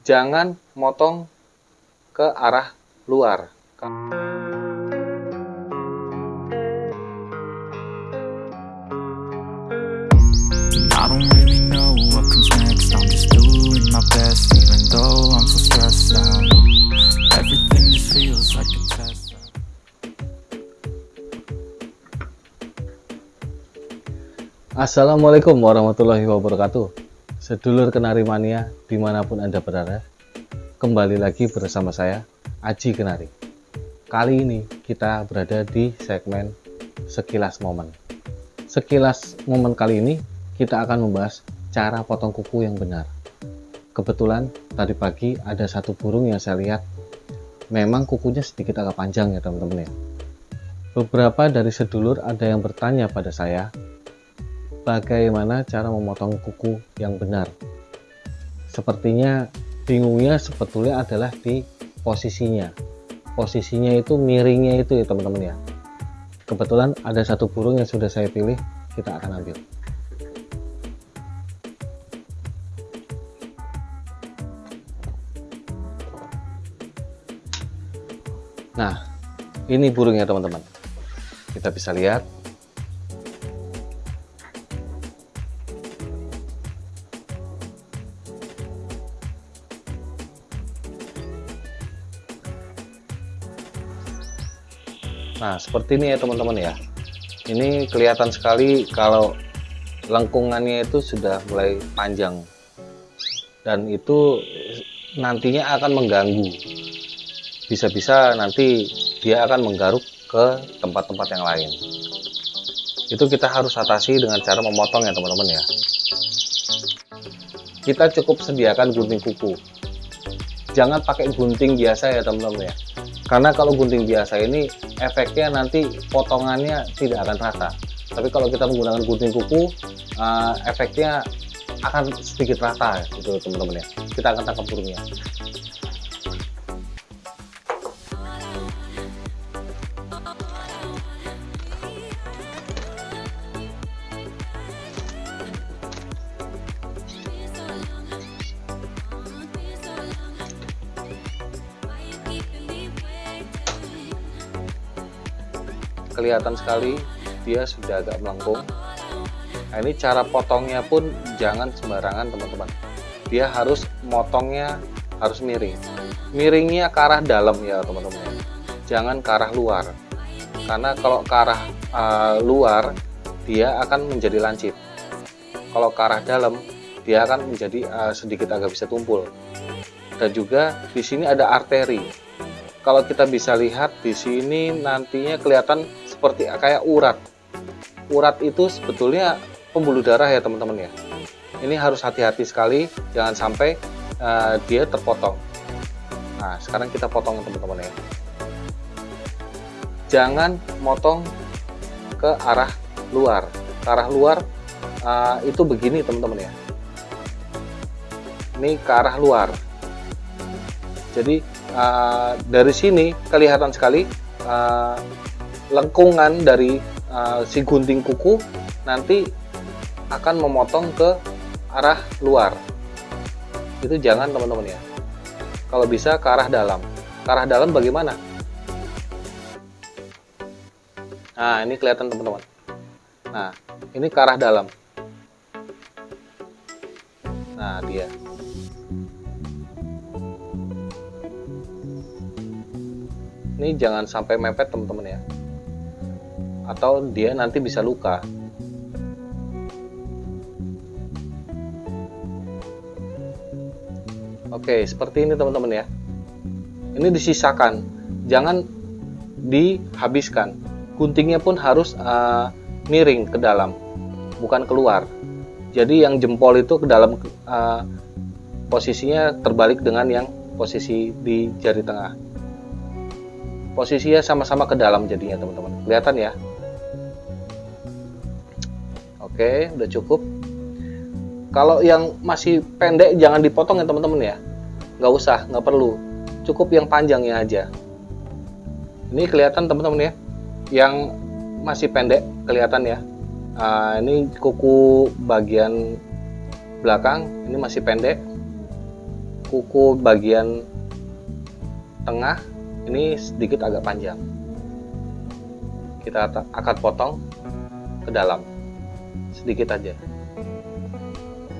jangan motong ke arah luar. I don't really know what comes next. I'm just doing my best, even though I'm so stressed out. Everything just feels like a test. Assalamualaikum warahmatullahi wabarakatuh Sedulur Kenari Mania di mana pun Anda berada Kembali lagi bersama saya Aji Kenari. Kali ini kita berada di segmen Sekilas Momen. Sekilas momen kali ini kita akan membahas cara potong kuku yang benar. Kebetulan tadi pagi ada satu burung yang saya lihat. Memang kukunya sedikit agak panjang ya teman-teman ya. Beberapa dari sedulur ada yang bertanya pada saya bagaimana cara memotong kuku yang benar. Sepertinya bingungnya sebetulnya adalah di posisinya. Posisinya itu miringnya itu ya teman-teman ya. Kebetulan ada satu burung yang sudah saya pilih, kita akan ambil. Nah, ini burungnya teman-teman. Kita bisa lihat Nah, seperti ini ya teman-teman ya. Ini kelihatan sekali kalau lengkungannya itu sudah mulai panjang. Dan itu nantinya akan mengganggu. Bisa-bisa nanti dia akan menggaruk ke tempat-tempat yang lain. Itu kita harus atasi dengan cara memotong ya teman-teman ya. Kita cukup sediakan gunting kuku. Jangan pakai gunting biasa ya teman-teman ya karena kalau gunting biasa ini efeknya nanti potongannya tidak akan rata. Tapi kalau kita menggunakan gunting kuku uh, efeknya akan sedikit rata gitu teman-teman ya. Kita akan tangkap burungnya kelihatan sekali dia sudah agak melengkung. Nah ini cara potongnya pun jangan sembarangan teman-teman. Dia harus motongnya harus miring. Miringnya ke arah dalam ya teman-teman. Jangan ke arah luar. Karena kalau ke arah uh, luar dia akan menjadi lancip. Kalau ke arah dalam dia akan menjadi uh, sedikit agak bisa tumpul. Dan juga di sini ada arteri. Kalau kita bisa lihat di sini nantinya kelihatan seperti kayak urat. Urat itu sebetulnya pembuluh darah ya teman-teman ya. Ini harus hati-hati sekali, jangan sampai uh, dia terpotong. Nah, sekarang kita potong teman-teman ya. Jangan motong ke arah luar. Ke arah luar uh, itu begini teman-teman ya. Ini ke arah luar. Jadi uh, dari sini kelihatan sekali uh, lengkungan dari uh, si gunting kuku nanti akan memotong ke arah luar. Itu jangan teman-teman ya. Kalau bisa ke arah dalam. Ke arah dalam bagaimana? Nah ini kelihatan teman-teman. Nah ini ke arah dalam. Nah dia. Ini jangan sampai mepet teman-teman ya atau dia nanti bisa luka. Oke, seperti ini teman-teman ya. Ini disisakan, jangan dihabiskan. Guntingnya pun harus uh, miring ke dalam, bukan keluar. Jadi yang jempol itu ke dalam uh, posisinya terbalik dengan yang posisi di jari tengah. Posisinya sama-sama ke dalam jadinya teman-teman. Kelihatan ya? Oke, udah cukup. Kalau yang masih pendek jangan dipotong ya teman-teman ya. Nggak usah, nggak perlu. Cukup yang panjangnya aja. Ini kelihatan teman-teman ya. Yang masih pendek kelihatan ya. Nah, ini kuku bagian belakang ini masih pendek. kuku bagian tengah ini sedikit agak panjang kita akan potong ke dalam sedikit aja.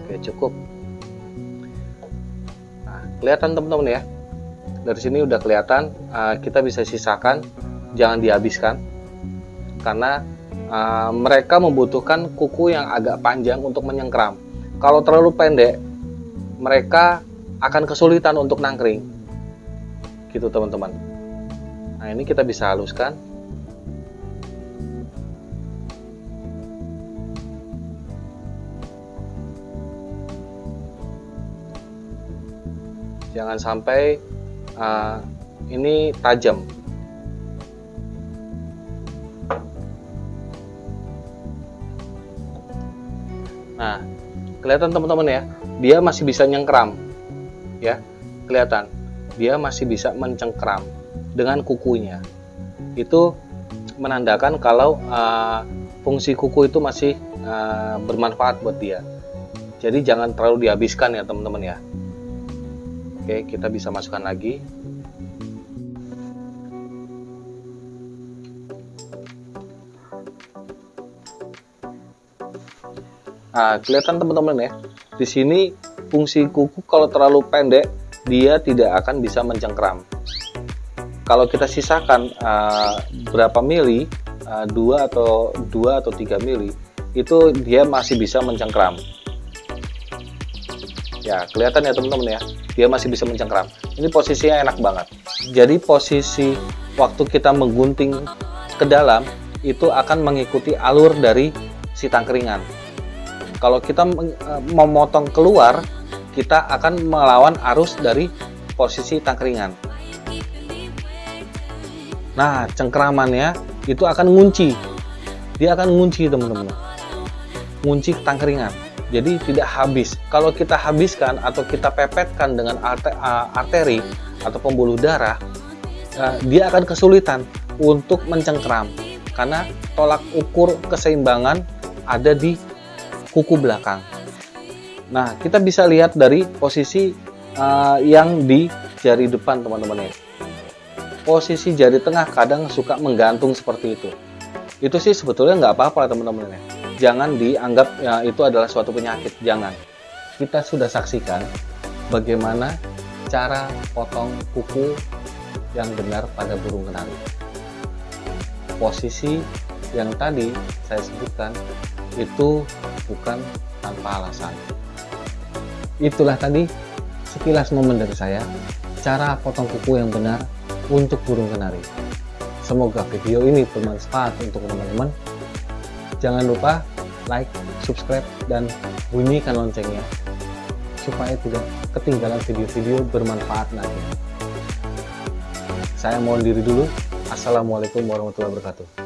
Oke cukup. Nah, kelihatan teman-teman ya. Dari sini udah kelihatan uh, kita bisa sisakan jangan dihabiskan. Karena uh, mereka membutuhkan kuku yang agak panjang untuk menyengkram. Kalau terlalu pendek mereka akan kesulitan untuk nangkring. Gitu teman-teman. Nah ini kita bisa haluskan jangan sampai uh, ini tajam. Nah kelihatan teman-teman ya dia masih bisa nyengkram ya. Kelihatan dia masih bisa mencengkram dengan kukunya. Itu menandakan kalau uh, fungsi kuku itu masih uh, bermanfaat buat dia. Jadi jangan terlalu dihabiskan ya teman-teman ya oke kita bisa masukkan lagi Nah, kelihatan teman-teman ya. Di sini fungsi kuku kalau terlalu pendek dia tidak akan bisa mencengkram. Kalau kita sisakan uh, berapa mili, uh, 2 atau 2 atau 3 mili, itu dia masih bisa mencengkram. Ya, kelihatan ya teman-teman ya. Dia masih bisa mencengkram. Ini posisinya enak banget. Jadi posisi waktu kita menggunting ke dalam itu akan mengikuti alur dari si tangkringan kalau kita eh, memotong keluar kita akan melawan arus dari posisi tangkringan nah cengkramannya itu akan ngunci dia akan ngunci teman-teman ngunci tangkringan jadi tidak habis kalau kita habiskan atau kita pepetkan dengan arteri atau pembuluh darah dia akan kesulitan untuk mencengkram karena tolak ukur keseimbangan ada di kuku belakang. Nah, kita bisa lihat dari posisi yang di jari depan teman-teman ya. Posisi jari tengah kadang suka menggantung seperti itu. Itu sih sebetulnya nggak apa-apa teman-teman ya. Jangan dianggap ya, itu adalah suatu penyakit, jangan. Kita sudah saksikan bagaimana cara potong kuku yang benar pada burung kenari. Posisi yang tadi saya sebutkan itu bukan tanpa alasan. Itulah tadi sekilas momen dari saya, cara potong kuku yang benar untuk burung kenari. Semoga video ini bermanfaat untuk teman-teman. Jangan lupa like, subscribe, dan bunyikan loncengnya supaya tidak ketinggalan video-video bermanfaat nanti. Saya mohon diri dulu. Assalamualaikum warahmatullahi wabarakatuh.